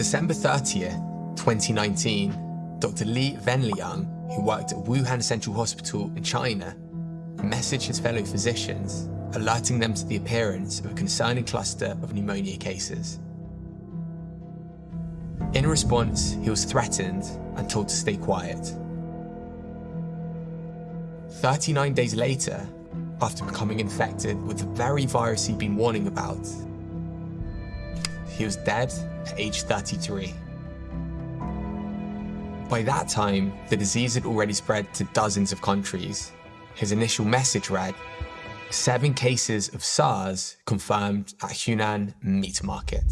December 30th, 2019, Dr. Li Wenliang, who worked at Wuhan Central Hospital in China, messaged his fellow physicians, alerting them to the appearance of a concerning cluster of pneumonia cases. In response, he was threatened and told to stay quiet. 39 days later, after becoming infected with the very virus he'd been warning about, he was dead at age 33. By that time, the disease had already spread to dozens of countries. His initial message read, seven cases of SARS confirmed at Hunan Meat Market.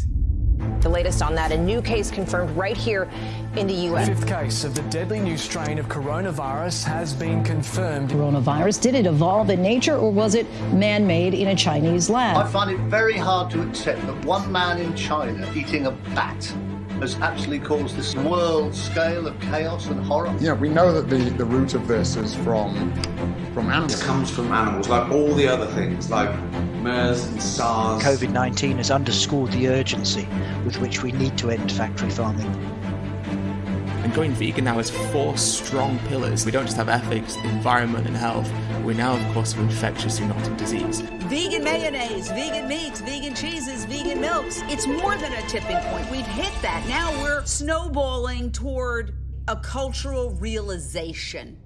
The latest on that, a new case confirmed right here in the U.S. Fifth case of the deadly new strain of coronavirus has been confirmed. Coronavirus, did it evolve in nature or was it man made in a Chinese lab? I find it very hard to accept that one man in China eating a bat has actually caused this world scale of chaos and horror. Yeah, we know that the, the root of this is from from animals. It comes from animals, like all the other things, like MERS and SARS. COVID 19 has underscored the urgency with which we need to end factory farming. And going vegan now has four strong pillars. We don't just have ethics, environment, and health. We now, of course, have infectious zoonotic disease. Vegan mayonnaise, vegan meats, vegan cheeses, vegan milks. It's more than a tipping point. We've hit that. Now we're snowballing toward a cultural realization.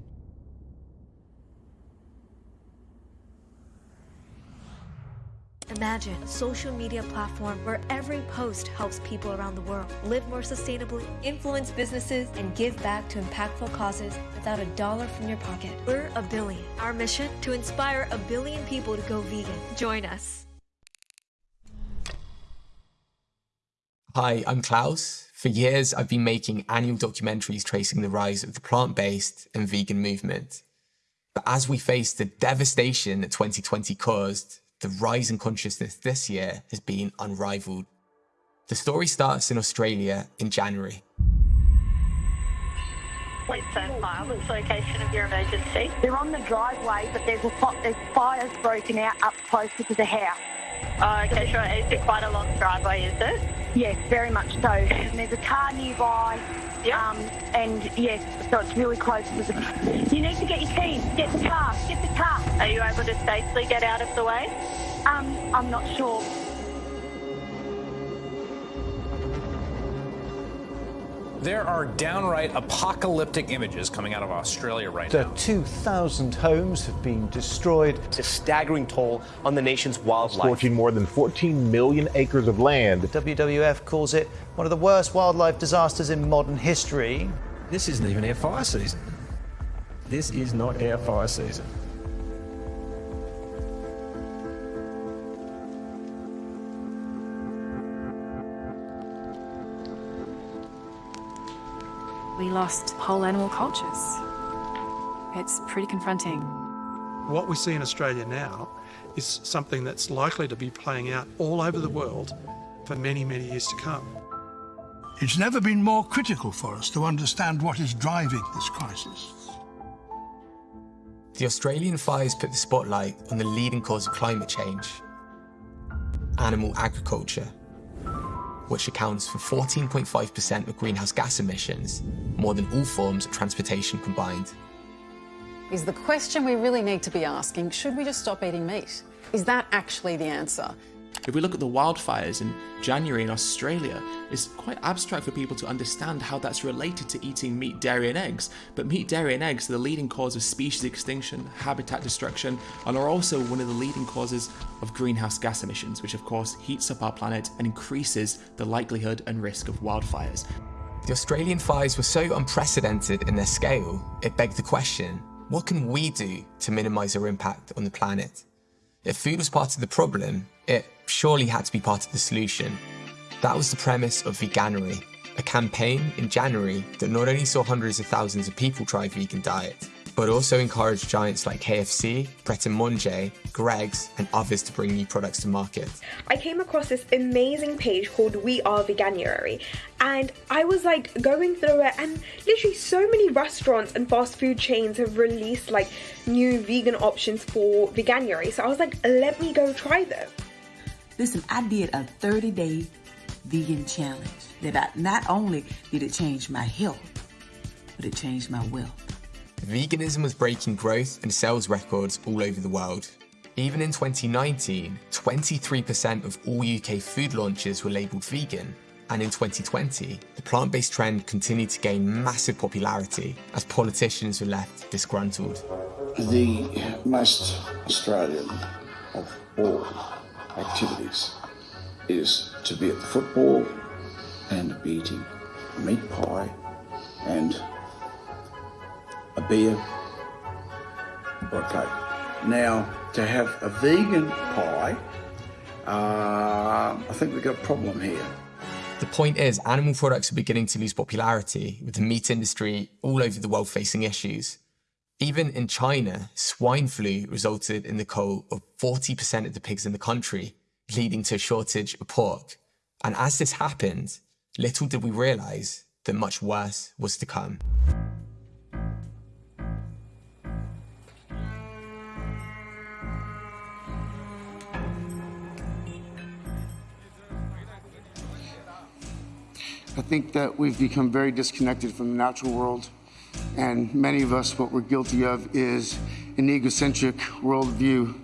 Imagine a social media platform where every post helps people around the world live more sustainably, influence businesses, and give back to impactful causes without a dollar from your pocket. We're a billion. Our mission to inspire a billion people to go vegan. Join us. Hi, I'm Klaus. For years, I've been making annual documentaries tracing the rise of the plant based and vegan movement. But as we face the devastation that 2020 caused, the rise in consciousness this year has been unrivaled. The story starts in Australia in January. Please. What's the location of your emergency? They're on the driveway, but there's, a, there's fires broken out up closer to the house. Oh, okay, sure. Is it quite a long driveway, is it? Yes, very much so. And there's a car nearby. Yep. Um, and yes, so it's really close to the. You need to get your keys. Get the car. Get the car. Are you able to safely get out of the way? Um, I'm not sure. There are downright apocalyptic images coming out of Australia right now. 2,000 homes have been destroyed. It's a staggering toll on the nation's wildlife. Scorching more than 14 million acres of land. The WWF calls it one of the worst wildlife disasters in modern history. This isn't even our fire season. This is not our fire season. We lost whole animal cultures. It's pretty confronting. What we see in Australia now is something that's likely to be playing out all over the world for many, many years to come. It's never been more critical for us to understand what is driving this crisis. The Australian fires put the spotlight on the leading cause of climate change, animal agriculture which accounts for 14.5% of greenhouse gas emissions, more than all forms of transportation combined. Is the question we really need to be asking, should we just stop eating meat? Is that actually the answer? If we look at the wildfires in January in Australia, it's quite abstract for people to understand how that's related to eating meat, dairy, and eggs. But meat, dairy, and eggs are the leading cause of species extinction, habitat destruction, and are also one of the leading causes of greenhouse gas emissions, which of course heats up our planet and increases the likelihood and risk of wildfires. The Australian fires were so unprecedented in their scale, it begged the question what can we do to minimise our impact on the planet? If food was part of the problem, it surely had to be part of the solution. That was the premise of Veganuary, a campaign in January that not only saw hundreds of thousands of people try vegan diet, but also encouraged giants like KFC, Pret a Manger, Greggs, and others to bring new products to market. I came across this amazing page called We Are Veganuary, and I was like going through it, and literally so many restaurants and fast food chains have released like new vegan options for Veganuary. So I was like, let me go try them. Listen, I did a 30 day vegan challenge that I, not only did it change my health, but it changed my wealth. Veganism was breaking growth and sales records all over the world. Even in 2019, 23% of all UK food launches were labelled vegan, and in 2020, the plant-based trend continued to gain massive popularity as politicians were left disgruntled. The most Australian of all activities is to be at the football and be eating meat pie and a beer or a coke. Now, to have a vegan pie, uh, I think we've got a problem here. The point is, animal products are beginning to lose popularity, with the meat industry all over the world facing issues. Even in China, swine flu resulted in the cull of 40% of the pigs in the country, leading to a shortage of pork. And as this happened, little did we realise that much worse was to come. I think that we've become very disconnected from the natural world. And many of us, what we're guilty of is an egocentric worldview,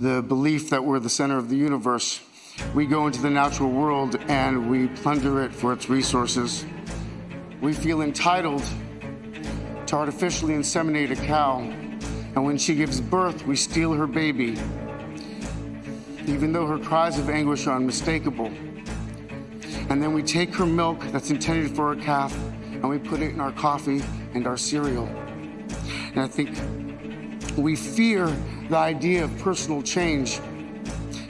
the belief that we're the center of the universe. We go into the natural world and we plunder it for its resources. We feel entitled to artificially inseminate a cow, and when she gives birth, we steal her baby, even though her cries of anguish are unmistakable. And then we take her milk that's intended for a calf and we put it in our coffee and our cereal. And I think we fear the idea of personal change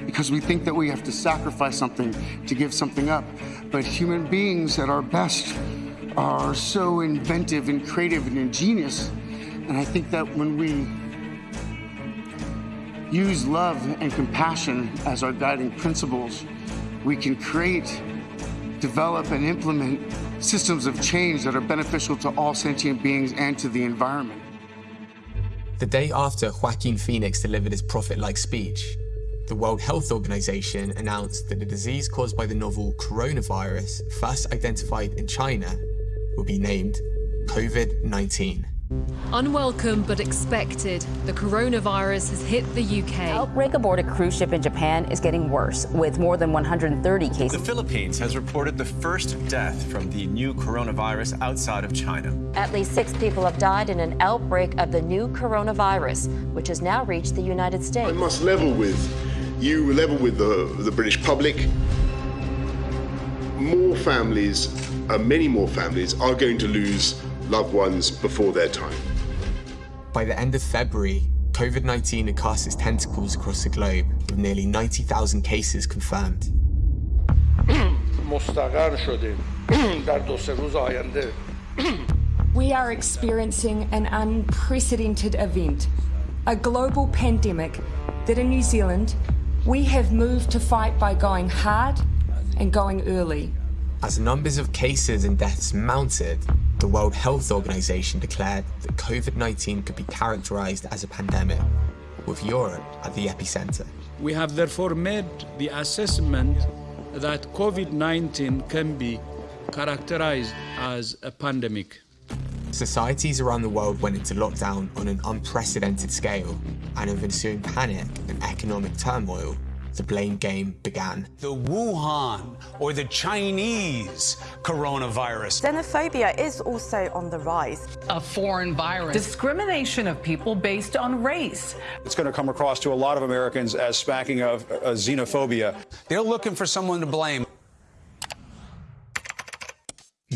because we think that we have to sacrifice something to give something up. But human beings at our best are so inventive and creative and ingenious. And I think that when we use love and compassion as our guiding principles, we can create, develop, and implement systems of change that are beneficial to all sentient beings and to the environment. The day after Joaquin Phoenix delivered his prophet-like speech, the World Health Organization announced that the disease caused by the novel coronavirus, first identified in China, will be named COVID-19. Unwelcome but expected, the coronavirus has hit the UK. Outbreak aboard a cruise ship in Japan is getting worse, with more than 130 cases. The Philippines has reported the first death from the new coronavirus outside of China. At least six people have died in an outbreak of the new coronavirus, which has now reached the United States. I must level with you, level with the, the British public. More families, uh, many more families, are going to lose loved ones before their time. By the end of February, COVID-19 had cast its tentacles across the globe, with nearly 90,000 cases confirmed. We are experiencing an unprecedented event, a global pandemic that in New Zealand, we have moved to fight by going hard and going early. As numbers of cases and deaths mounted, the World Health Organization declared that COVID-19 could be characterized as a pandemic, with Europe at the epicenter. We have therefore made the assessment that COVID-19 can be characterized as a pandemic. Societies around the world went into lockdown on an unprecedented scale, and with ensuing panic and economic turmoil, the blame game began. The Wuhan or the Chinese coronavirus. Xenophobia is also on the rise. A foreign virus. Discrimination of people based on race. It's going to come across to a lot of Americans as smacking of uh, xenophobia. They're looking for someone to blame.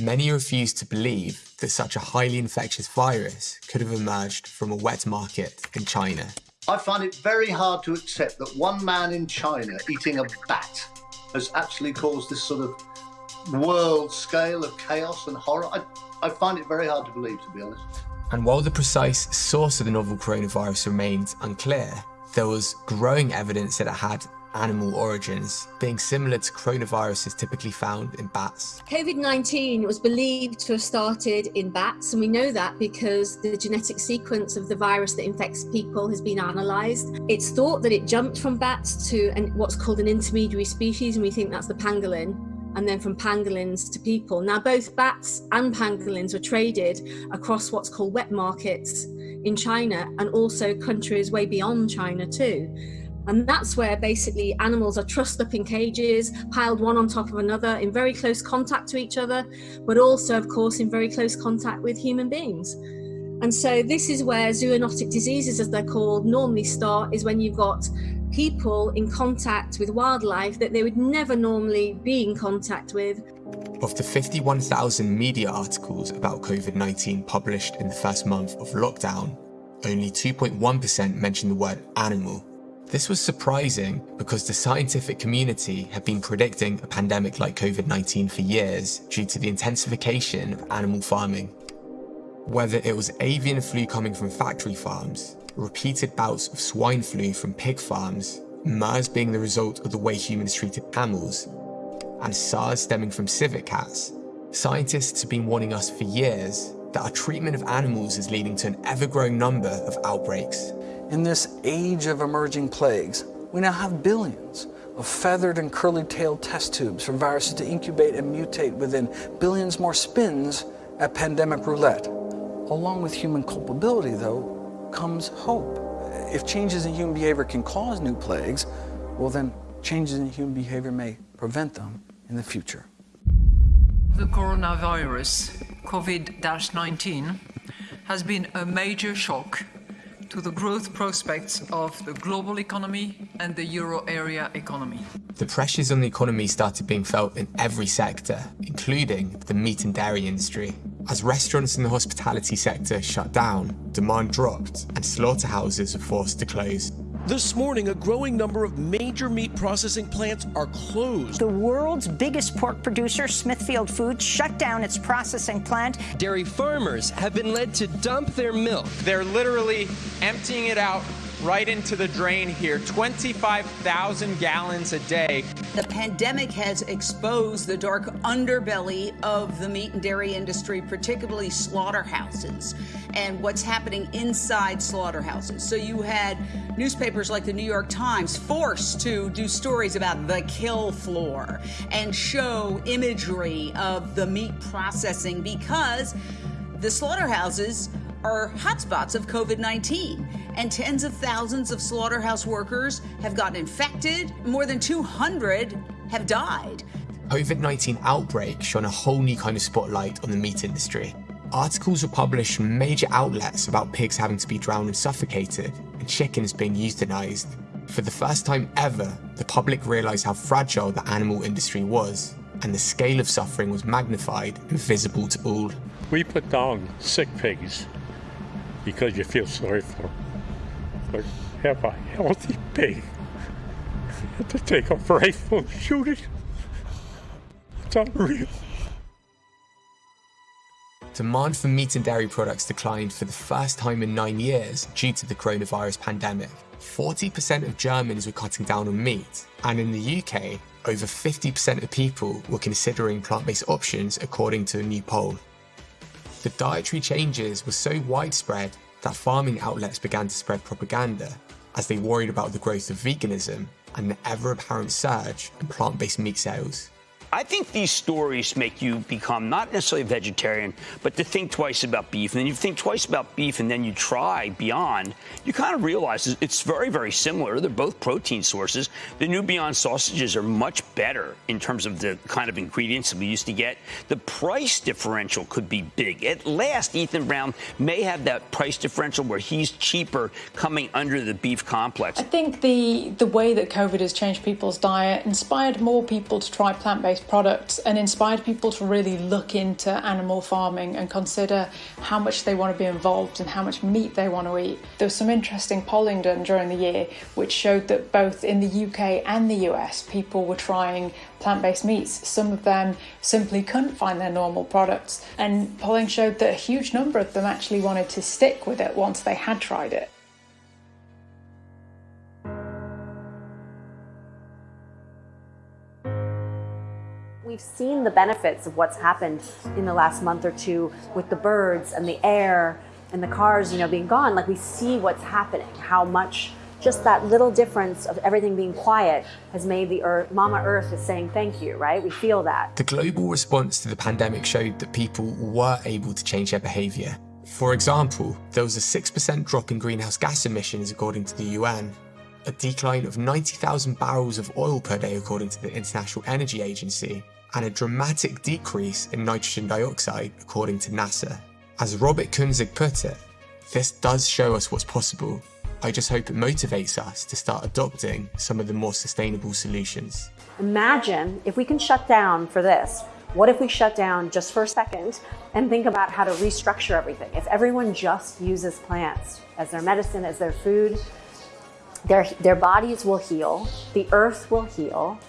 Many refuse to believe that such a highly infectious virus could have emerged from a wet market in China. I find it very hard to accept that one man in China eating a bat has actually caused this sort of world scale of chaos and horror. I, I find it very hard to believe, to be honest. And while the precise source of the novel coronavirus remains unclear, there was growing evidence that it had animal origins, being similar to coronaviruses typically found in bats. COVID-19 was believed to have started in bats, and we know that because the genetic sequence of the virus that infects people has been analysed. It's thought that it jumped from bats to an, what's called an intermediary species, and we think that's the pangolin. and then from pangolins to people. Now, both bats and pangolins were traded across what's called wet markets in China and also countries way beyond China, too. And that's where basically animals are trussed up in cages, piled one on top of another, in very close contact to each other, but also, of course, in very close contact with human beings. And so this is where zoonotic diseases, as they're called, normally start, is when you've got people in contact with wildlife that they would never normally be in contact with. Of the 51,000 media articles about COVID-19 published in the first month of lockdown, only 2.1% mentioned the word animal. This was surprising because the scientific community had been predicting a pandemic like COVID-19 for years due to the intensification of animal farming. Whether it was avian flu coming from factory farms, repeated bouts of swine flu from pig farms, MERS being the result of the way humans treated camels, and SARS stemming from civet cats, scientists have been warning us for years that our treatment of animals is leading to an ever-growing number of outbreaks. In this age of emerging plagues, we now have billions of feathered and curly-tailed test tubes for viruses to incubate and mutate within billions more spins at pandemic roulette. Along with human culpability, though, comes hope. If changes in human behavior can cause new plagues, well then changes in human behavior may prevent them in the future. The coronavirus, COVID-19, has been a major shock to the growth prospects of the global economy and the euro area economy. The pressures on the economy started being felt in every sector, including the meat and dairy industry. As restaurants in the hospitality sector shut down, demand dropped, and slaughterhouses were forced to close. This morning, a growing number of major meat processing plants are closed. The world's biggest pork producer, Smithfield Foods, shut down its processing plant. Dairy farmers have been led to dump their milk. They're literally emptying it out right into the drain here 25,000 gallons a day. The pandemic has exposed the dark underbelly of the meat and dairy industry, particularly slaughterhouses, and what's happening inside slaughterhouses. So you had newspapers like the New York Times forced to do stories about the kill floor and show imagery of the meat processing because the slaughterhouses are hotspots of COVID 19, and tens of thousands of slaughterhouse workers have gotten infected. More than 200 have died. COVID-19 outbreak shone a whole new kind of spotlight on the meat industry. Articles were published from major outlets about pigs having to be drowned and suffocated, and chickens being euthanized. For the first time ever, the public realized how fragile the animal industry was, and the scale of suffering was magnified and visible to all. We put down sick pigs because you feel sorry for them. But have a healthy pig to take a rifle and shoot it. It's unreal. Demand for meat and dairy products declined for the first time in nine years due to the coronavirus pandemic. 40% of Germans were cutting down on meat, and in the UK, over 50% of people were considering plant-based options according to a new poll. The dietary changes were so widespread that farming outlets began to spread propaganda as they worried about the growth of veganism and the ever apparent surge in plant-based meat sales. I think these stories make you become not necessarily a vegetarian, but to think twice about beef. And then you think twice about beef and then you try beyond, you kind of realize it's very, very similar. They're both protein sources. The new Beyond sausages are much better in terms of the kind of ingredients that we used to get. The price differential could be big. At last, Ethan Brown may have that price differential where he's cheaper coming under the beef complex. I think the, the way that COVID has changed people's diet inspired more people to try plant-based products and inspired people to really look into animal farming and consider how much they want to be involved and how much meat they want to eat. There was some interesting polling done during the year which showed that both in the UK and the US people were trying plant-based meats. Some of them simply couldn't find their normal products and polling showed that a huge number of them actually wanted to stick with it once they had tried it. We've seen the benefits of what's happened in the last month or two with the birds and the air and the cars, you know, being gone. Like we see what's happening, how much just that little difference of everything being quiet has made the earth, Mama Earth is saying thank you, right? We feel that. The global response to the pandemic showed that people were able to change their behaviour. For example, there was a 6% drop in greenhouse gas emissions according to the UN, a decline of 90,000 barrels of oil per day according to the International Energy Agency, and a dramatic decrease in nitrogen dioxide according to NASA. As Robert Kunzig put it, this does show us what's possible. I just hope it motivates us to start adopting some of the more sustainable solutions. Imagine if we can shut down for this. What if we shut down just for a second and think about how to restructure everything? If everyone just uses plants as their medicine, as their food, their, their bodies will heal, the earth will heal,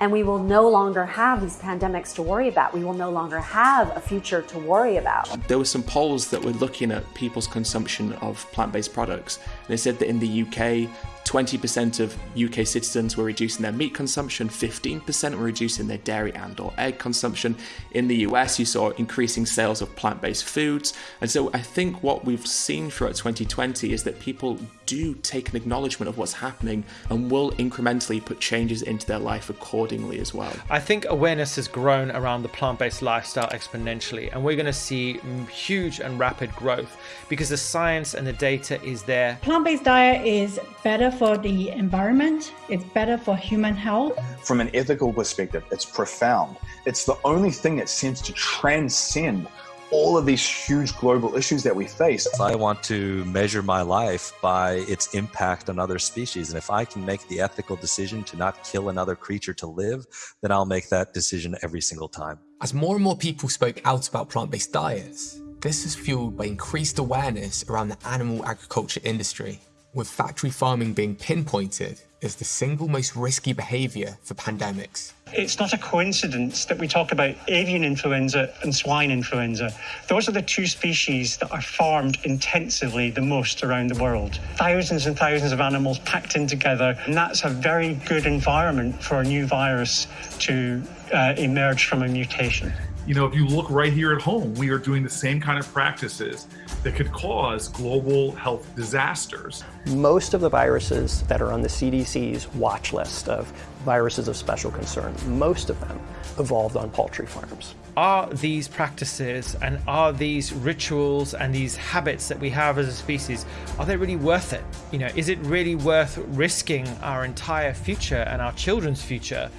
and we will no longer have these pandemics to worry about. We will no longer have a future to worry about. There were some polls that were looking at people's consumption of plant based products. They said that in the UK, 20% of UK citizens were reducing their meat consumption, 15% were reducing their dairy and or egg consumption. In the US, you saw increasing sales of plant-based foods. And so I think what we've seen throughout 2020 is that people do take an acknowledgement of what's happening and will incrementally put changes into their life accordingly as well. I think awareness has grown around the plant-based lifestyle exponentially and we're going to see huge and rapid growth because the science and the data is there. Plant-based diet is better for the environment, it's better for human health. From an ethical perspective, it's profound. It's the only thing that seems to transcend all of these huge global issues that we face. I want to measure my life by its impact on other species. And if I can make the ethical decision to not kill another creature to live, then I'll make that decision every single time. As more and more people spoke out about plant-based diets, this is fueled by increased awareness around the animal agriculture industry with factory farming being pinpointed as the single most risky behaviour for pandemics. It's not a coincidence that we talk about avian influenza and swine influenza. Those are the two species that are farmed intensively the most around the world. Thousands and thousands of animals packed in together, and that's a very good environment for a new virus to uh, emerge from a mutation. You know, if you look right here at home, we are doing the same kind of practices that could cause global health disasters. Most of the viruses that are on the CDC's watch list of viruses of special concern, most of them evolved on poultry farms. Are these practices and are these rituals and these habits that we have as a species, are they really worth it? You know, is it really worth risking our entire future and our children's future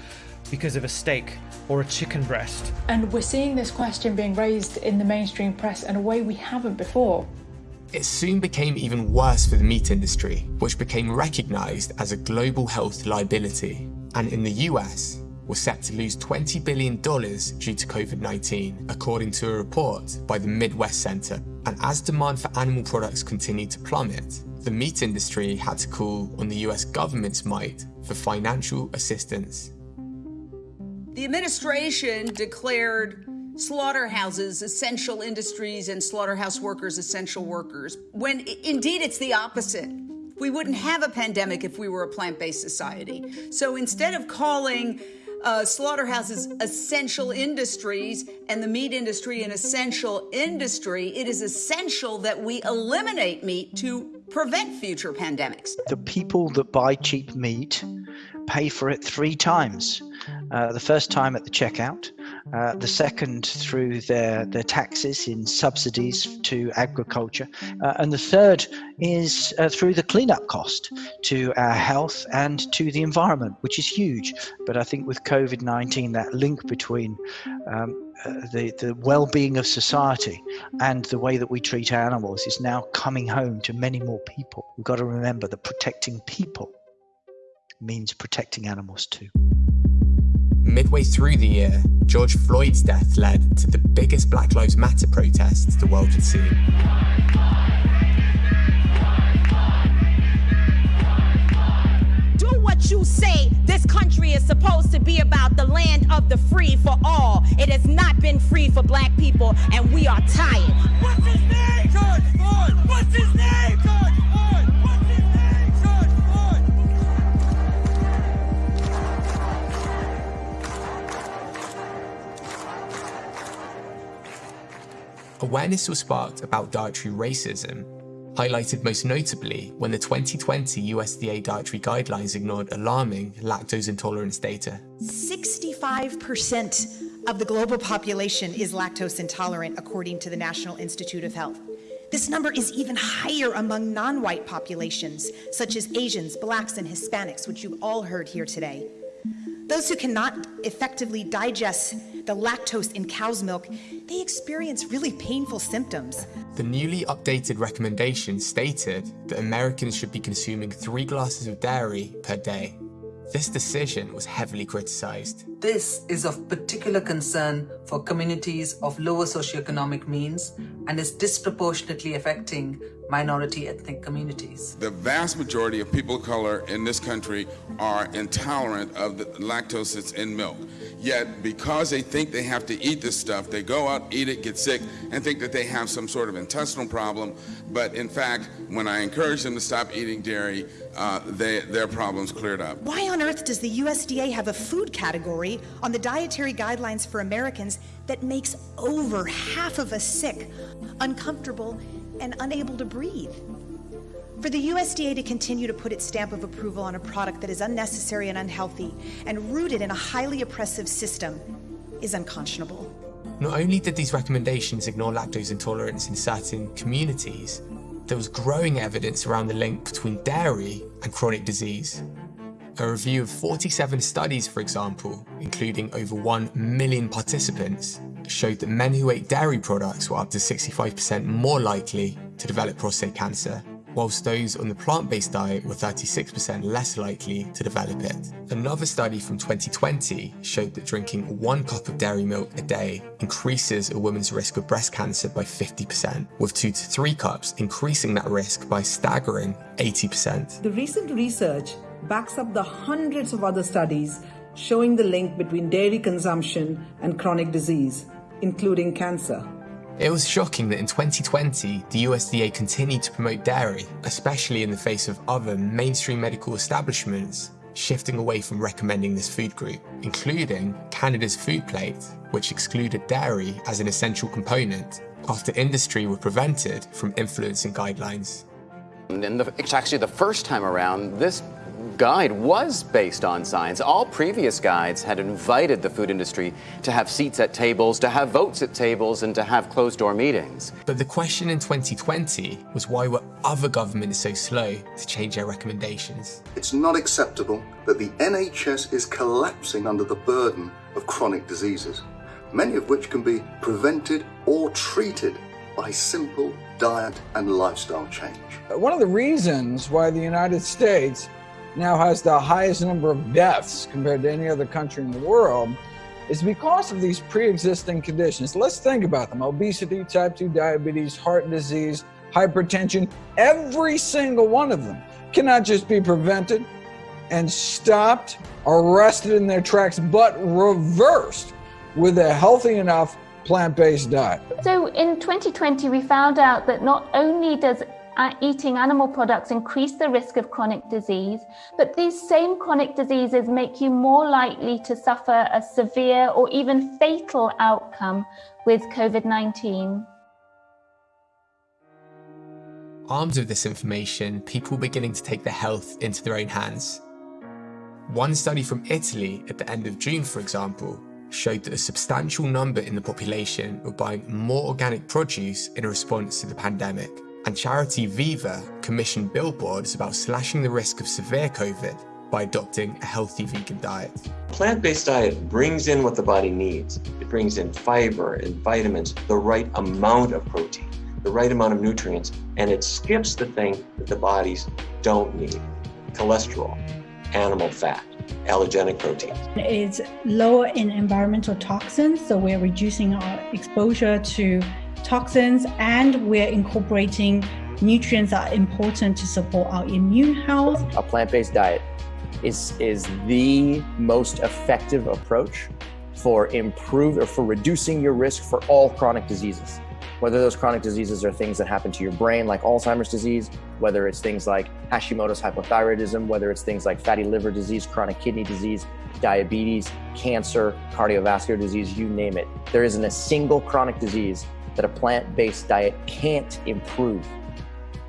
because of a steak or a chicken breast? And we're seeing this question being raised in the mainstream press in a way we haven't before. It soon became even worse for the meat industry, which became recognised as a global health liability, and in the US was set to lose $20 billion due to COVID-19, according to a report by the Midwest Center. And as demand for animal products continued to plummet, the meat industry had to call on the US government's might for financial assistance the administration declared slaughterhouses essential industries and slaughterhouse workers essential workers, when indeed it's the opposite. We wouldn't have a pandemic if we were a plant based society. So instead of calling uh, slaughterhouses essential industries and the meat industry an essential industry, it is essential that we eliminate meat to prevent future pandemics. The people that buy cheap meat pay for it three times. Uh, the first time at the checkout, uh, the second through their, their taxes in subsidies to agriculture, uh, and the third is uh, through the cleanup cost to our health and to the environment, which is huge. But I think with COVID 19, that link between um, uh, the, the well being of society and the way that we treat animals is now coming home to many more people. We've got to remember that protecting people means protecting animals too. Midway through the year, George Floyd's death led to the biggest Black Lives Matter protests the world had seen. Do what you say. This country is supposed to be about the land of the free for all. It has not been free for black people, and we are tired. What's his name? George Floyd. What's his name? George awareness was sparked about dietary racism, highlighted most notably when the 2020 USDA dietary guidelines ignored alarming lactose intolerance data. 65% of the global population is lactose intolerant, according to the National Institute of Health. This number is even higher among non white populations, such as Asians, Blacks, and Hispanics, which you've all heard here today. Those who cannot effectively digest the lactose in cow's milk, they experience really painful symptoms. The newly updated recommendation stated that Americans should be consuming three glasses of dairy per day. This decision was heavily criticized. This is of particular concern for communities of lower socioeconomic means and is disproportionately affecting minority ethnic communities. The vast majority of people of color in this country are intolerant of the lactose that's in milk. Yet, because they think they have to eat this stuff, they go out, eat it, get sick, and think that they have some sort of intestinal problem. But in fact, when I encourage them to stop eating dairy, uh, they, their problems cleared up. Why on earth does the USDA have a food category on the dietary guidelines for Americans that makes over half of us sick, uncomfortable, and unable to breathe? For the USDA to continue to put its stamp of approval on a product that is unnecessary and unhealthy and rooted in a highly oppressive system is unconscionable. Not only did these recommendations ignore lactose intolerance in certain communities, there was growing evidence around the link between dairy and chronic disease. A review of 47 studies, for example, including over 1 million participants, showed that men who ate dairy products were up to 65% more likely to develop prostate cancer, whilst those on the plant-based diet were 36% less likely to develop it. Another study from 2020 showed that drinking one cup of dairy milk a day increases a woman's risk of breast cancer by 50%, with two to three cups increasing that risk by staggering 80%. The recent research backs up the hundreds of other studies showing the link between dairy consumption and chronic disease, including cancer. It was shocking that in 2020, the USDA continued to promote dairy, especially in the face of other mainstream medical establishments shifting away from recommending this food group, including Canada's food plate, which excluded dairy as an essential component after industry were prevented from influencing guidelines. And the, it's actually the first time around this guide was based on science. All previous guides had invited the food industry to have seats at tables, to have votes at tables, and to have closed door meetings. But the question in 2020 was why were other governments so slow to change their recommendations? It's not acceptable that the NHS is collapsing under the burden of chronic diseases, many of which can be prevented or treated by simple diet and lifestyle change. One of the reasons why the United States now has the highest number of deaths compared to any other country in the world is because of these pre-existing conditions. Let's think about them. Obesity, type 2 diabetes, heart disease, hypertension, every single one of them cannot just be prevented and stopped, arrested in their tracks, but reversed with a healthy enough plant-based diet. So in 2020, we found out that not only does eating animal products increase the risk of chronic disease, but these same chronic diseases make you more likely to suffer a severe or even fatal outcome with COVID 19. Armed with this information, people were beginning to take their health into their own hands. One study from Italy at the end of June, for example, showed that a substantial number in the population were buying more organic produce in response to the pandemic and charity Viva commissioned billboards about slashing the risk of severe COVID by adopting a healthy vegan diet. Plant-based diet brings in what the body needs. It brings in fiber and vitamins, the right amount of protein, the right amount of nutrients, and it skips the thing that the bodies don't need, cholesterol, animal fat, allergenic proteins. It's lower in environmental toxins, so we're reducing our exposure to toxins and we're incorporating nutrients that are important to support our immune health. A plant-based diet is, is the most effective approach for improve or for reducing your risk for all chronic diseases. Whether those chronic diseases are things that happen to your brain, like Alzheimer's disease, whether it's things like Hashimoto's hypothyroidism, whether it's things like fatty liver disease, chronic kidney disease, diabetes, cancer, cardiovascular disease, you name it. There isn't a single chronic disease that a plant-based diet can't improve.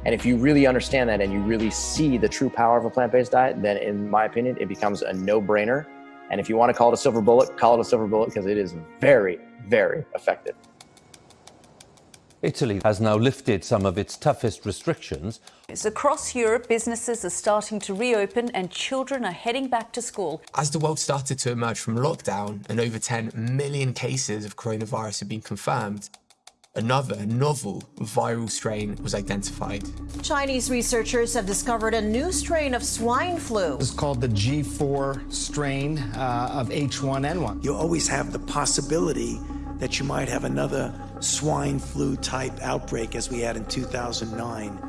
And if you really understand that and you really see the true power of a plant based diet, then in my opinion, it becomes a no brainer. And if you want to call it a silver bullet, call it a silver bullet because it is very, very effective. Italy has now lifted some of its toughest restrictions. Across Europe, businesses are starting to reopen and children are heading back to school. As the world started to emerge from lockdown and over 10 million cases of coronavirus have been confirmed, another novel viral strain was identified. Chinese researchers have discovered a new strain of swine flu. It's called the G4 strain uh, of H1N1. You always have the possibility that you might have another swine flu type outbreak as we had in 2009.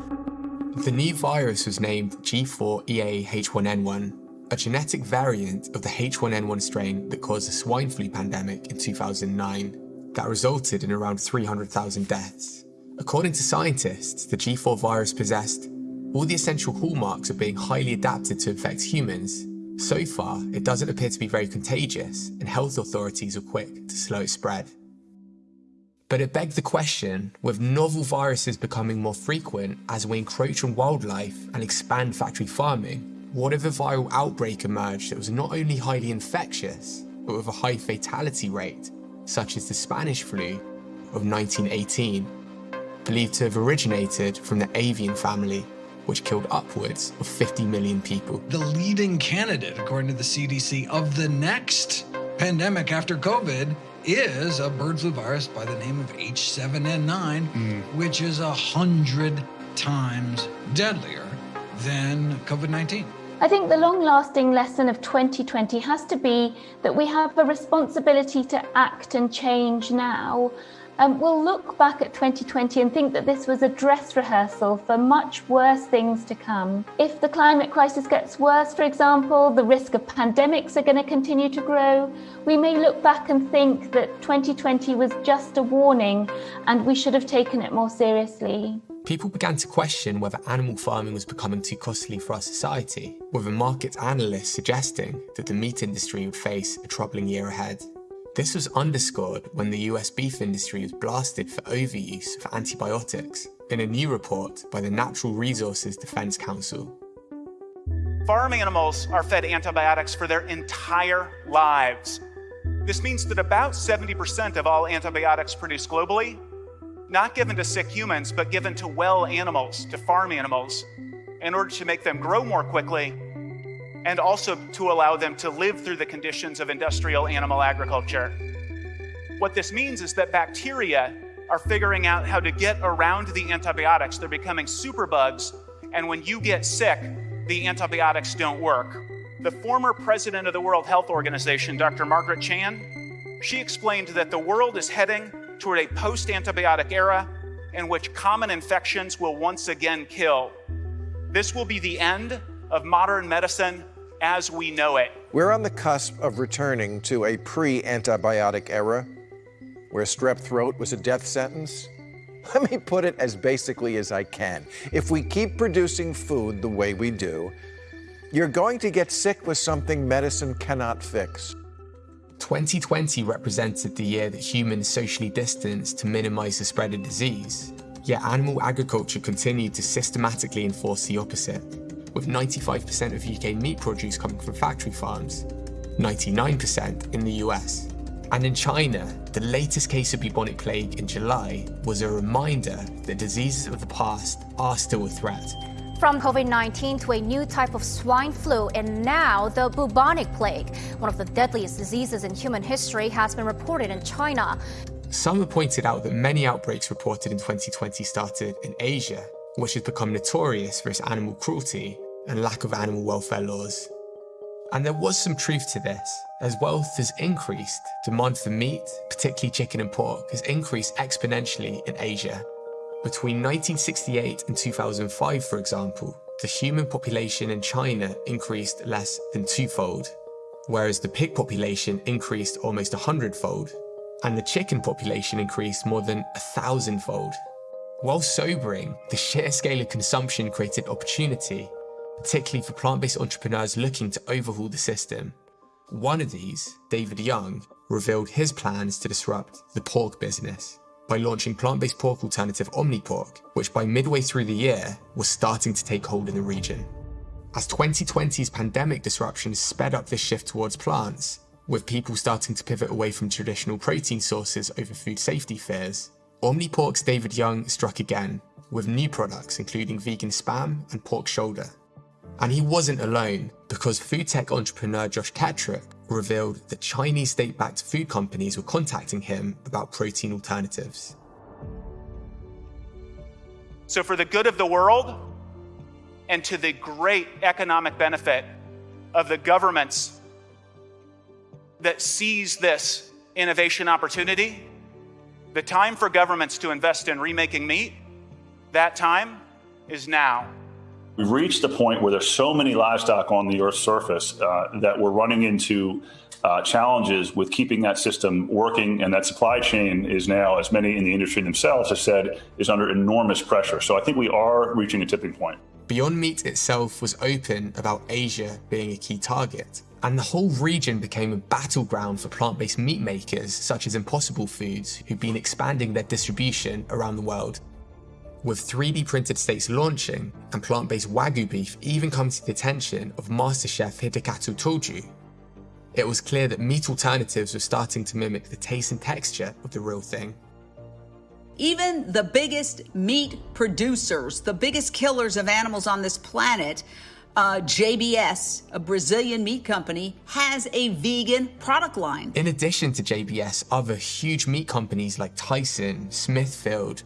The new virus was named G4EA-H1N1, a genetic variant of the H1N1 strain that caused the swine flu pandemic in 2009 that resulted in around 300,000 deaths. According to scientists, the G4 virus possessed all the essential hallmarks of being highly adapted to infect humans. So far, it doesn't appear to be very contagious, and health authorities are quick to slow its spread. But it begged the question, with novel viruses becoming more frequent as we encroach on wildlife and expand factory farming, what if a viral outbreak emerged that was not only highly infectious, but with a high fatality rate, such as the Spanish flu of 1918, believed to have originated from the avian family, which killed upwards of 50 million people. The leading candidate, according to the CDC, of the next pandemic after COVID is a bird flu virus by the name of H7N9, mm. which is a hundred times deadlier than COVID 19. I think the long lasting lesson of 2020 has to be that we have a responsibility to act and change now um, we'll look back at 2020 and think that this was a dress rehearsal for much worse things to come. If the climate crisis gets worse, for example, the risk of pandemics are going to continue to grow, we may look back and think that 2020 was just a warning and we should have taken it more seriously. People began to question whether animal farming was becoming too costly for our society, with a market analyst suggesting that the meat industry would face a troubling year ahead. This was underscored when the US beef industry was blasted for overuse of antibiotics in a new report by the Natural Resources Defense Council. Farm animals are fed antibiotics for their entire lives. This means that about 70% of all antibiotics produced globally, not given to sick humans, but given to well animals, to farm animals, in order to make them grow more quickly and also to allow them to live through the conditions of industrial animal agriculture. What this means is that bacteria are figuring out how to get around the antibiotics. They're becoming superbugs, and when you get sick, the antibiotics don't work. The former president of the World Health Organization, Dr. Margaret Chan, she explained that the world is heading toward a post antibiotic era in which common infections will once again kill. This will be the end of modern medicine as we know it. We're on the cusp of returning to a pre antibiotic era where strep throat was a death sentence. Let me put it as basically as I can. If we keep producing food the way we do, you're going to get sick with something medicine cannot fix. 2020 represented the year that humans socially distanced to minimize the spread of disease, yet animal agriculture continued to systematically enforce the opposite with 95% of UK meat produce coming from factory farms, 99% in the US. And in China, the latest case of bubonic plague in July was a reminder that diseases of the past are still a threat. From COVID 19 to a new type of swine flu, and now the bubonic plague, one of the deadliest diseases in human history, has been reported in China. Some have pointed out that many outbreaks reported in 2020 started in Asia, which has become notorious for its animal cruelty and lack of animal welfare laws. And there was some truth to this. As wealth has increased, demand for meat, particularly chicken and pork, has increased exponentially in Asia. Between 1968 and 2005, for example, the human population in China increased less than twofold, whereas the pig population increased almost a hundredfold, and the chicken population increased more than a thousandfold. While sobering, the sheer scale of consumption created opportunity particularly for plant-based entrepreneurs looking to overhaul the system. One of these, David Yeung, revealed his plans to disrupt the pork business. By launching plant-based pork alternative OmniPork, which by midway through the year was starting to take hold in the region. As 2020's pandemic disruptions sped up this shift towards plants, with people starting to pivot away from traditional protein sources over food safety fears, OmniPork's David Yeung struck again, with new products including vegan spam and pork shoulder. And he wasn't alone, because food tech entrepreneur Josh Tetrick revealed that Chinese state-backed food companies were contacting him about protein alternatives. So for the good of the world, and to the great economic benefit of the governments that seize this innovation opportunity, the time for governments to invest in remaking meat, that time is now. We've reached a point where there's so many livestock on the Earth's surface uh, that we're running into uh, challenges with keeping that system working, and that supply chain is now, as many in the industry themselves have said, is under enormous pressure. So I think we are reaching a tipping point. Beyond Meat itself was open about Asia being a key target, and the whole region became a battleground for plant-based meat makers such as Impossible Foods, who've been expanding their distribution around the world. With 3D printed steaks launching, and plant-based Wagyu beef even coming to the attention of MasterChef Hidekazu Tojo, it was clear that meat alternatives were starting to mimic the taste and texture of the real thing. Even the biggest meat producers, the biggest killers of animals on this planet, uh, JBS, a Brazilian meat company, has a vegan product line. In addition to JBS, other huge meat companies like Tyson, Smithfield,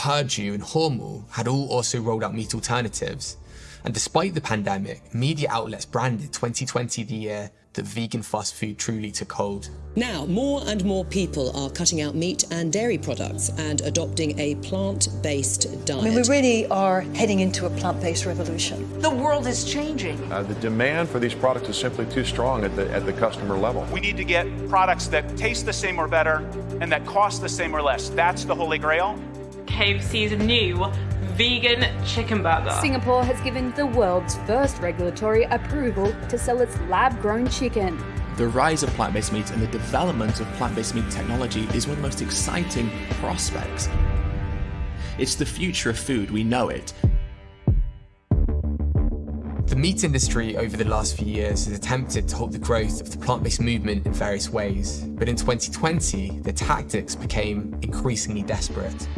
Perdue and Hormel had all also rolled out meat alternatives. And despite the pandemic, media outlets branded 2020 the year that vegan fast food truly took hold. Now, more and more people are cutting out meat and dairy products and adopting a plant-based diet. I mean, we really are heading into a plant-based revolution. The world is changing. Uh, the demand for these products is simply too strong at the, at the customer level. We need to get products that taste the same or better and that cost the same or less. That's the holy grail. KFC's new vegan chicken burger. Singapore has given the world's first regulatory approval to sell its lab-grown chicken. The rise of plant-based meat and the development of plant-based meat technology is one of the most exciting prospects. It's the future of food, we know it. The meat industry over the last few years has attempted to halt the growth of the plant-based movement in various ways, but in 2020, the tactics became increasingly desperate.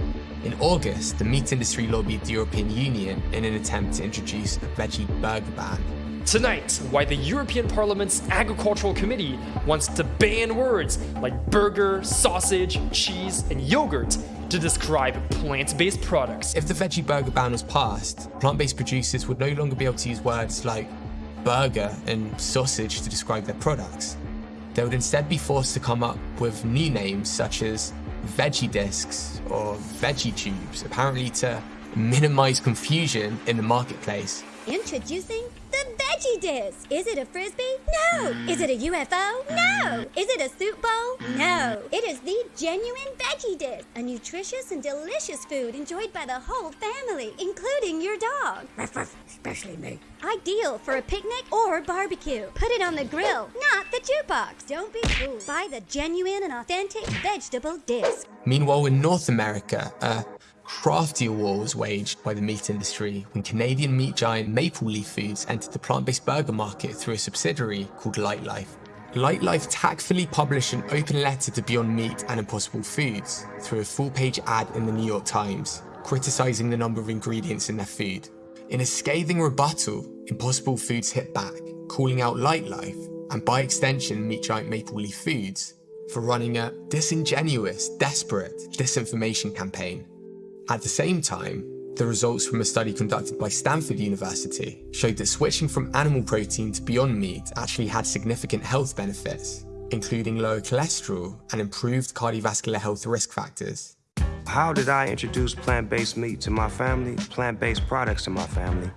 In August, the meat industry lobbied the European Union in an attempt to introduce a veggie burger ban. Tonight, why the European Parliament's Agricultural Committee wants to ban words like burger, sausage, cheese, and yogurt to describe plant-based products. If the veggie burger ban was passed, plant-based producers would no longer be able to use words like burger and sausage to describe their products. They would instead be forced to come up with new names such as veggie discs or veggie tubes, apparently to minimize confusion in the marketplace. Introducing the veggie disc. Is it a frisbee? No. Is it a UFO? No. Is it a soup bowl? No. It is the genuine veggie disc, a nutritious and delicious food enjoyed by the whole family, including your dog. Ruff, ruff, especially me. Ideal for a picnic or barbecue. Put it on the grill, not the jukebox. Don't be fooled. Buy the genuine and authentic vegetable disc. Meanwhile, in North America, a craftier war was waged by the meat industry when Canadian meat giant Maple Leaf Foods entered the plant-based burger market through a subsidiary called Lightlife. Lightlife tactfully published an open letter to Beyond Meat and Impossible Foods through a full-page ad in the New York Times, criticizing the number of ingredients in their food. In a scathing rebuttal, Impossible Foods hit back, calling out Lightlife, and by extension meat giant Maple Leaf Foods, for running a disingenuous, desperate disinformation campaign. At the same time, the results from a study conducted by Stanford University showed that switching from animal protein to Beyond Meat actually had significant health benefits, including lower cholesterol and improved cardiovascular health risk factors. How did I introduce plant-based meat to my family, plant-based products to my family?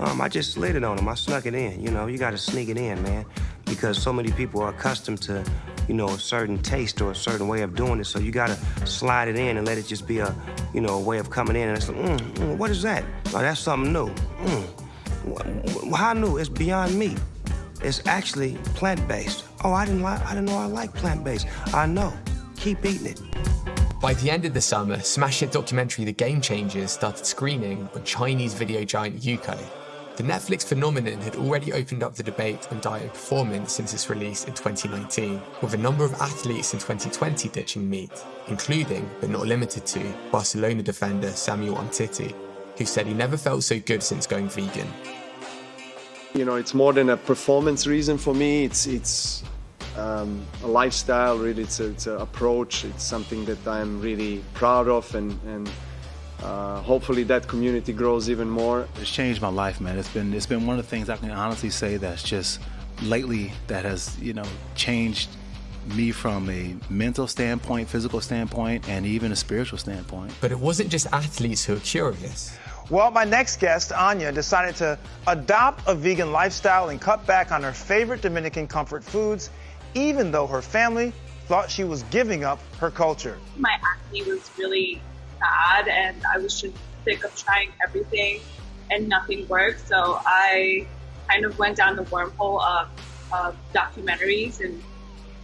Um, I just slid it on them. I snuck it in. You know, you got to sneak it in, man, because so many people are accustomed to, you know, a certain taste or a certain way of doing it. So you got to slide it in and let it just be a, you know, a way of coming in. And it's like, mm, mm, what is that? Oh, that's something new. Mm. How new? It's beyond meat. It's actually plant-based. Oh, I didn't like. I didn't know I like plant-based. I know. Keep eating it. By the end of the summer, smash hit documentary The Game Changers started screening on Chinese video giant Youku. The Netflix phenomenon had already opened up the debate on diet and performance since its release in 2019, with a number of athletes in 2020 ditching meat, including, but not limited to, Barcelona defender Samuel Umtiti, who said he never felt so good since going vegan. You know, it's more than a performance reason for me. It's it's um, a lifestyle. Really, it's an approach. It's something that I'm really proud of, and and uh, hopefully that community grows even more. It's changed my life, man. It's been it's been one of the things I can honestly say that's just lately that has you know changed me from a mental standpoint, physical standpoint, and even a spiritual standpoint. But it wasn't just athletes who were curious. Well, my next guest, Anya, decided to adopt a vegan lifestyle and cut back on her favorite Dominican comfort foods, even though her family thought she was giving up her culture. My acne was really bad, and I was just sick of trying everything, and nothing worked. So I kind of went down the wormhole of, of documentaries and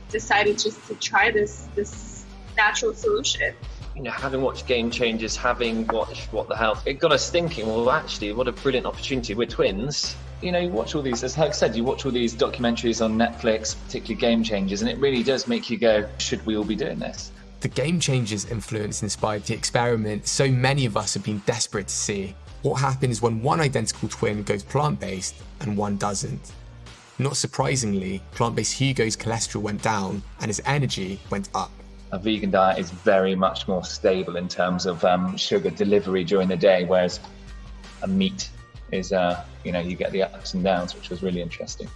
decided just to try this this natural solution you know, having watched Game Changers, having watched What the Health, it got us thinking, well, actually, what a brilliant opportunity. We're twins. You know, you watch all these, as Hugo said, you watch all these documentaries on Netflix, particularly Game Changers, and it really does make you go, should we all be doing this? The Game Changers influence inspired the experiment so many of us have been desperate to see. What happens when one identical twin goes plant based and one doesn't? Not surprisingly, plant based Hugo's cholesterol went down and his energy went up a vegan diet is very much more stable in terms of um, sugar delivery during the day, whereas a meat is, uh, you know, you get the ups and downs, which was really interesting.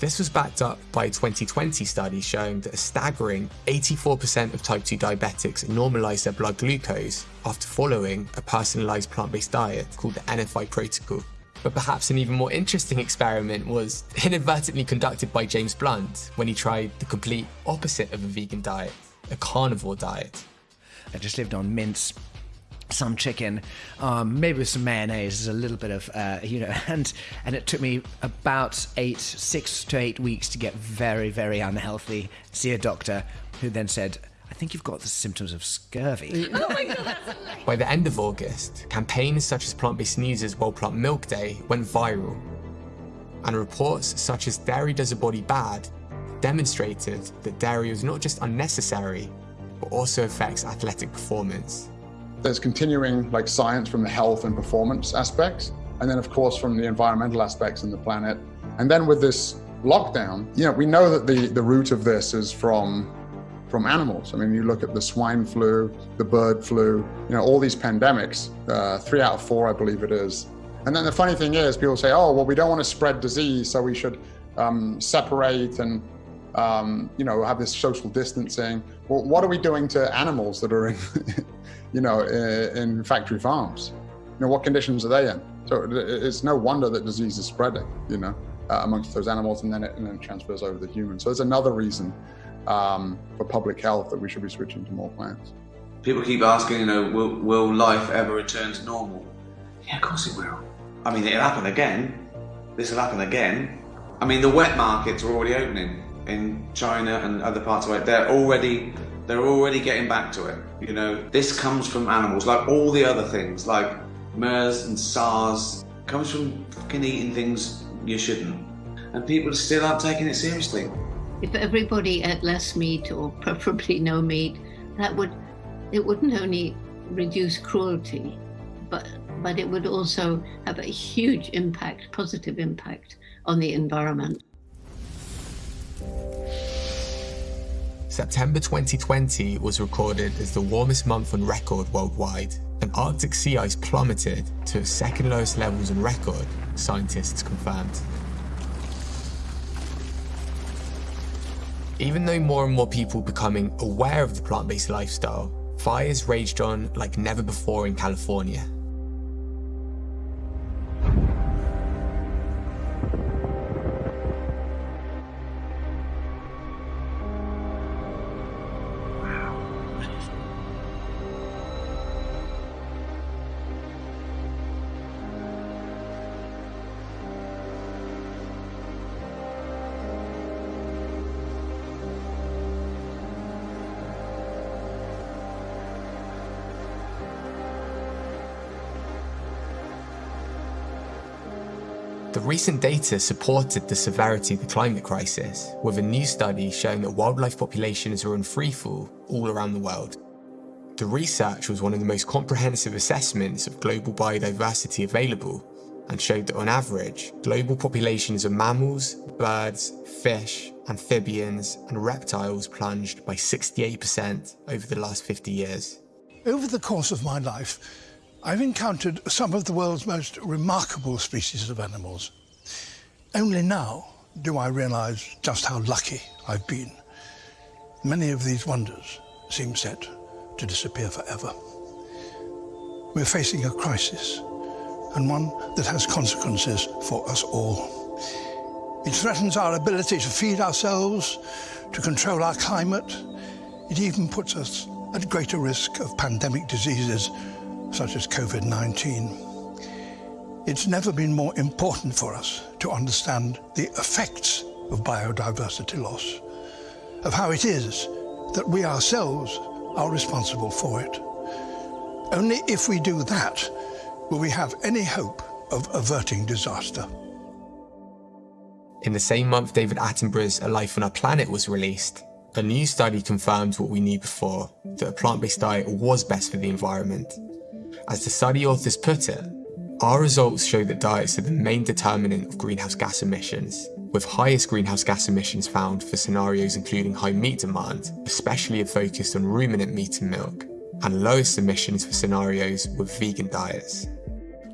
This was backed up by a 2020 study showing that a staggering 84% of type 2 diabetics normalized their blood glucose after following a personalized plant based diet called the NFI protocol. But perhaps an even more interesting experiment was inadvertently conducted by James Blunt when he tried the complete opposite of a vegan diet a carnivore diet. I just lived on mince, some chicken, um, maybe with some mayonnaise, a little bit of, uh, you know, and and it took me about eight, six to eight weeks to get very, very unhealthy. See a doctor, who then said, "I think you've got the symptoms of scurvy." oh my god! By the end of August, campaigns such as Plant-Based News' World Plant Milk Day went viral, and reports such as "Dairy Does a Body Bad" demonstrated that dairy was not just unnecessary, but also affects athletic performance. There's continuing like science from the health and performance aspects, and then of course from the environmental aspects in the planet. And then with this lockdown, you know, we know that the, the root of this is from from animals. I mean, you look at the swine flu, the bird flu, you know, all these pandemics, uh, three out of four, I believe it is. And then the funny thing is, people say, oh, well, we don't want to spread disease, so we should um, separate and um, you know, have this social distancing. Well, what are we doing to animals that are in, you know, in factory farms? You know, what conditions are they in? So it's no wonder that disease is spreading, you know, uh, amongst those animals and then it and then transfers over to humans. So it's another reason um, for public health that we should be switching to more plants. People keep asking, you know, will, will life ever return to normal? Yeah, of course it will. I mean, it'll happen again. This will happen again. I mean, the wet markets are already opening in China and other parts of it, they're already they're already getting back to it. You know, this comes from animals, like all the other things, like MERS and SARS, comes from fucking eating things you shouldn't. And people still aren't taking it seriously. If everybody ate less meat or preferably no meat, that would it wouldn't only reduce cruelty, but but it would also have a huge impact, positive impact on the environment. September 2020 was recorded as the warmest month on record worldwide, and Arctic sea ice plummeted to its second lowest levels on record, scientists confirmed. Even though more and more people becoming aware of the plant-based lifestyle, fires raged on like never before in California. Recent data supported the severity of the climate crisis, with a new study showing that wildlife populations are in freefall all around the world. The research was one of the most comprehensive assessments of global biodiversity available and showed that on average, global populations of mammals, birds, fish, amphibians and reptiles plunged by 68% over the last 50 years. Over the course of my life, I've encountered some of the world's most remarkable species of animals. Only now do I realise just how lucky I've been. Many of these wonders seem set to disappear forever. We're facing a crisis, and one that has consequences for us all. It threatens our ability to feed ourselves, to control our climate. It even puts us at greater risk of pandemic diseases such as COVID-19. It's never been more important for us to understand the effects of biodiversity loss, of how it is that we ourselves are responsible for it. Only if we do that will we have any hope of averting disaster. In the same month David Attenborough's A Life on Our Planet was released, a new study confirmed what we knew before, that a plant-based diet was best for the environment as the study authors put it, our results show that diets are the main determinant of greenhouse gas emissions, with highest greenhouse gas emissions found for scenarios including high meat demand, especially if focused on ruminant meat and milk, and lowest emissions for scenarios with vegan diets.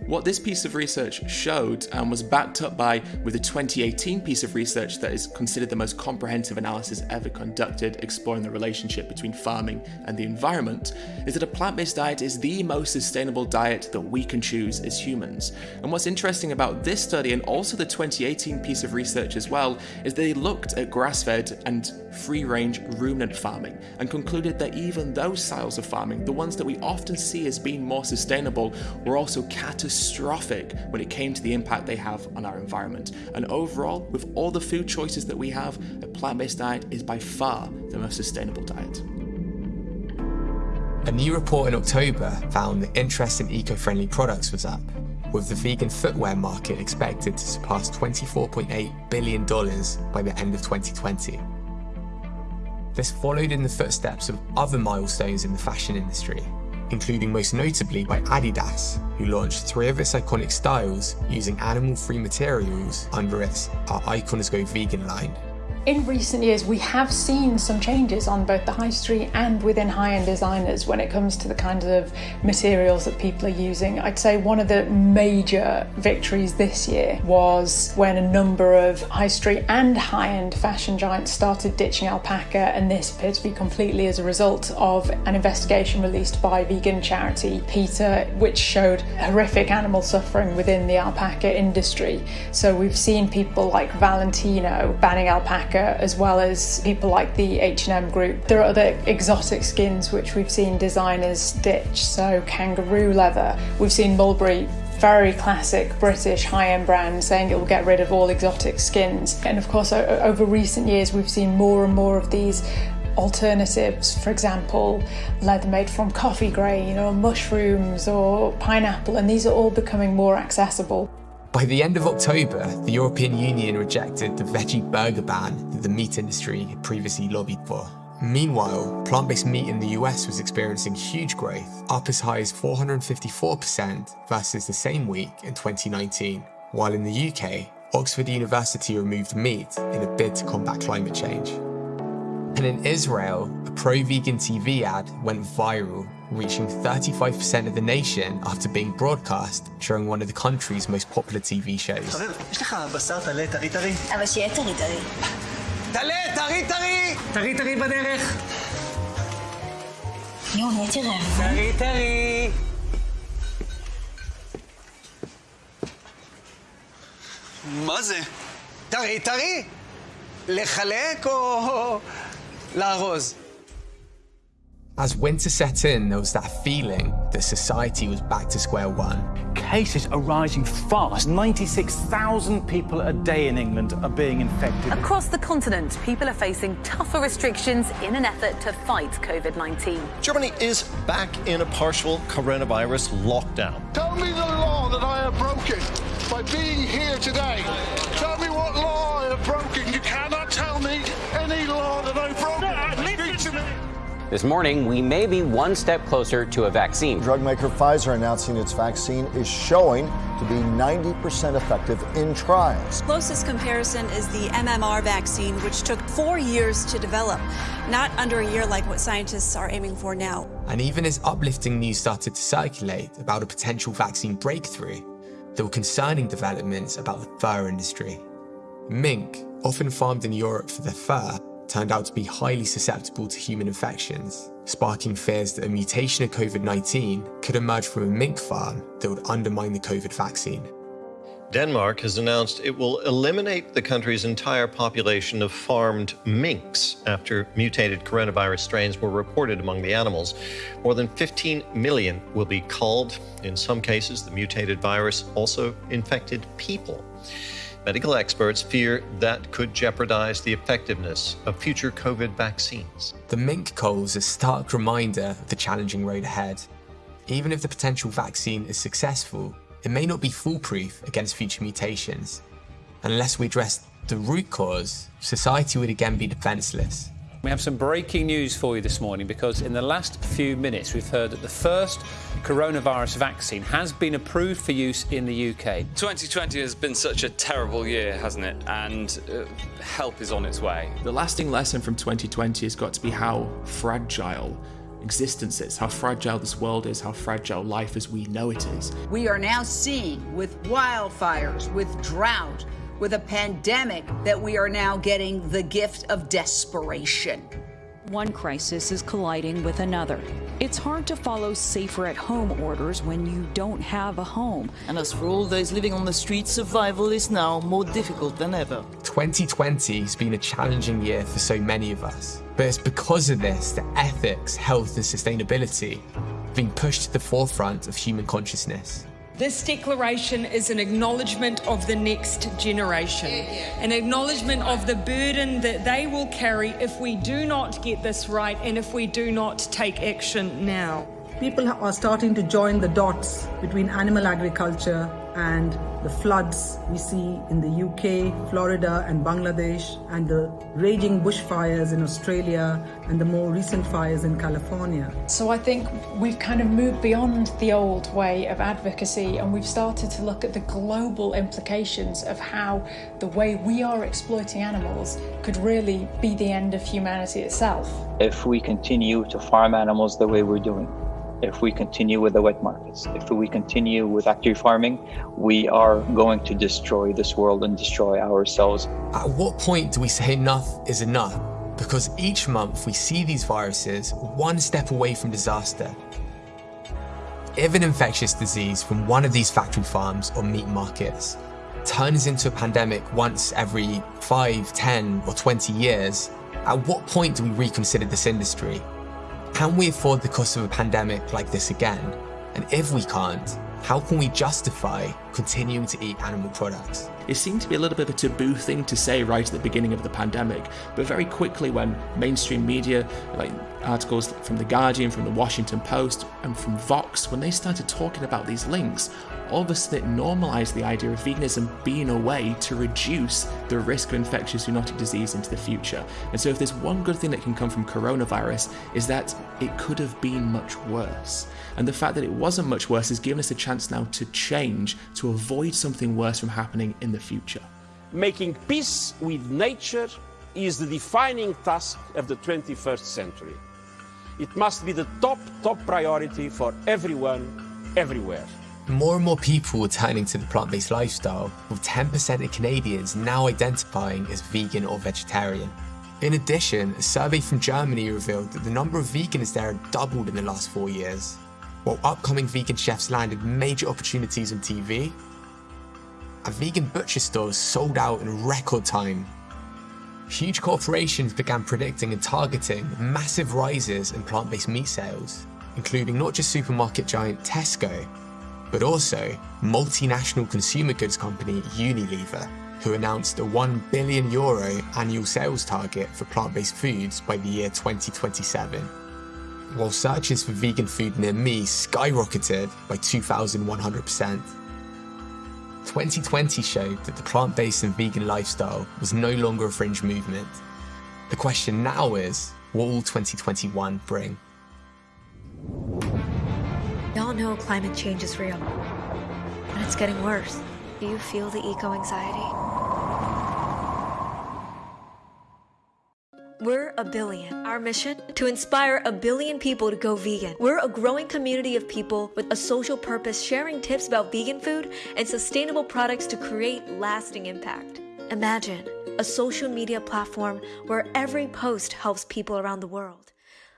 What this piece of research showed and was backed up by with a 2018 piece of research that is considered the most comprehensive analysis ever conducted exploring the relationship between farming and the environment is that a plant-based diet is the most sustainable diet that we can choose as humans. And what's interesting about this study and also the 2018 piece of research as well is they looked at grass-fed and free-range ruminant farming and concluded that even those styles of farming, the ones that we often see as being more sustainable, were also catastrophic catastrophic when it came to the impact they have on our environment. And overall, with all the food choices that we have, a plant-based diet is by far the most sustainable diet. A new report in October found that interest in eco-friendly products was up, with the vegan footwear market expected to surpass $24.8 billion by the end of 2020. This followed in the footsteps of other milestones in the fashion industry, including most notably by Adidas, who launched three of its iconic styles using animal-free materials under its Our Icons Go Vegan line in recent years, we have seen some changes on both the high street and within high-end designers when it comes to the kind of materials that people are using. I'd say one of the major victories this year was when a number of high street and high-end fashion giants started ditching alpaca, and this appeared to be completely as a result of an investigation released by vegan charity PETA, which showed horrific animal suffering within the alpaca industry. So we've seen people like Valentino banning alpaca as well as people like the H&M group. There are other exotic skins which we've seen designers ditch, so kangaroo leather. We've seen Mulberry very classic British high-end brand saying it will get rid of all exotic skins. And of course, over recent years, we've seen more and more of these alternatives, for example, leather made from coffee grain or mushrooms or pineapple, and these are all becoming more accessible. By the end of October, the European Union rejected the veggie burger ban that the meat industry had previously lobbied for. Meanwhile, plant-based meat in the US was experiencing huge growth, up as high as 454% versus the same week in 2019, while in the UK, Oxford University removed meat in a bid to combat climate change. And in Israel, a pro-vegan TV ad went viral reaching 35% of the nation after being broadcast during one of the country's most popular TV shows. מה זה? טרי טרי? לחלק או As winter set in, there was that feeling that society was back to square one. Cases are rising fast. 96,000 people a day in England are being infected. Across the continent, people are facing tougher restrictions in an effort to fight COVID-19. Germany is back in a partial coronavirus lockdown. Tell me the law that I have broken by being here today. This morning, we may be one step closer to a vaccine. Drug maker Pfizer announcing its vaccine is showing to be 90% effective in trials. Closest comparison is the MMR vaccine, which took four years to develop, not under a year like what scientists are aiming for now. And even as uplifting news started to circulate about a potential vaccine breakthrough, there were concerning developments about the fur industry. Mink, often farmed in Europe for their fur, turned out to be highly susceptible to human infections, sparking fears that a mutation of COVID-19 could emerge from a mink farm that would undermine the COVID vaccine. Denmark has announced it will eliminate the country's entire population of farmed minks after mutated coronavirus strains were reported among the animals. More than 15 million will be culled. In some cases, the mutated virus also infected people. Medical experts fear that could jeopardize the effectiveness of future COVID vaccines. The mink cull is a stark reminder of the challenging road ahead. Even if the potential vaccine is successful, it may not be foolproof against future mutations. Unless we address the root cause, society would again be defenseless. We have some breaking news for you this morning because in the last few minutes we've heard that the first coronavirus vaccine has been approved for use in the UK. 2020 has been such a terrible year, hasn't it? And uh, help is on its way. The lasting lesson from 2020 has got to be how fragile existence is, how fragile this world is, how fragile life as we know it is. We are now seeing with wildfires, with drought, with a pandemic that we are now getting the gift of desperation. One crisis is colliding with another. It's hard to follow safer at home orders when you don't have a home. And as for all those living on the streets, survival is now more difficult than ever. 2020 has been a challenging year for so many of us. But it's because of this that ethics, health, and sustainability have been pushed to the forefront of human consciousness. This declaration is an acknowledgement of the next generation, an acknowledgement of the burden that they will carry if we do not get this right and if we do not take action now. People are starting to join the dots between animal agriculture and the floods we see in the UK, Florida, and Bangladesh, and the raging bushfires in Australia, and the more recent fires in California. So I think we've kind of moved beyond the old way of advocacy and we've started to look at the global implications of how the way we are exploiting animals could really be the end of humanity itself. If we continue to farm animals the way we're doing, if we continue with the wet markets, if we continue with active farming, we are going to destroy this world and destroy ourselves. At what point do we say enough is enough? Because each month we see these viruses one step away from disaster. If an infectious disease from one of these factory farms or meat markets turns into a pandemic once every 5, 10 or 20 years, at what point do we reconsider this industry? Can we afford the cost of a pandemic like this again? And if we can't, how can we justify continuing to eat animal products? It seemed to be a little bit of a taboo thing to say right at the beginning of the pandemic, but very quickly when mainstream media, like articles from The Guardian, from The Washington Post, and from Vox, when they started talking about these links, all of a sudden it normalised the idea of veganism being a way to reduce the risk of infectious zoonotic disease into the future. And so if there's one good thing that can come from coronavirus is that it could have been much worse. And the fact that it wasn't much worse has given us a chance now to change, to avoid something worse from happening in the future. Making peace with nature is the defining task of the 21st century. It must be the top, top priority for everyone, everywhere. More and more people are turning to the plant-based lifestyle, with 10% of Canadians now identifying as vegan or vegetarian. In addition, a survey from Germany revealed that the number of vegans there had doubled in the last four years. While upcoming vegan chefs landed major opportunities on TV, a vegan butcher stores sold out in record time. Huge corporations began predicting and targeting massive rises in plant-based meat sales, including not just supermarket giant Tesco, but also multinational consumer goods company Unilever, who announced a 1 billion euro annual sales target for plant-based foods by the year 2027. While searches for vegan food near me skyrocketed by 2,100%. 2020 showed that the plant based and vegan lifestyle was no longer a fringe movement. The question now is what will 2021 bring? We all know climate change is real, and it's getting worse. Do you feel the eco We're a billion. Our mission? To inspire a billion people to go vegan. We're a growing community of people with a social purpose sharing tips about vegan food and sustainable products to create lasting impact. Imagine a social media platform where every post helps people around the world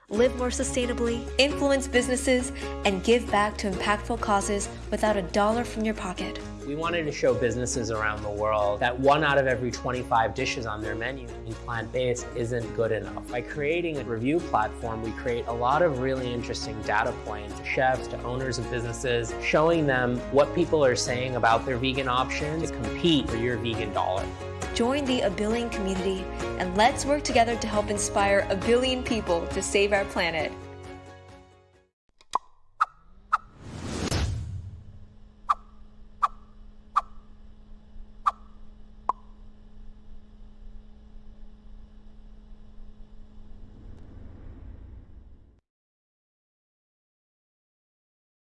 live more sustainably, influence businesses, and give back to impactful causes without a dollar from your pocket. We wanted to show businesses around the world that one out of every 25 dishes on their menu being plant-based isn't good enough. By creating a review platform, we create a lot of really interesting data points to chefs, to owners of businesses, showing them what people are saying about their vegan options to compete for your vegan dollar. Join the A Billion community and let's work together to help inspire a billion people to save our planet.